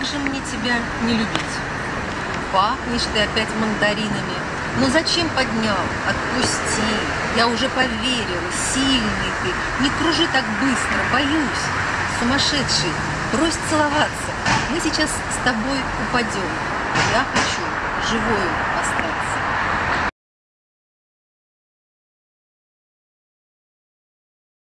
Как же мне тебя не любить? Пахнешь ты опять мандаринами. Но зачем поднял? Отпусти. Я уже поверила, сильный ты. Не кружи так быстро, боюсь. Сумасшедший, брось целоваться. Мы сейчас с тобой упадем. Я хочу живую.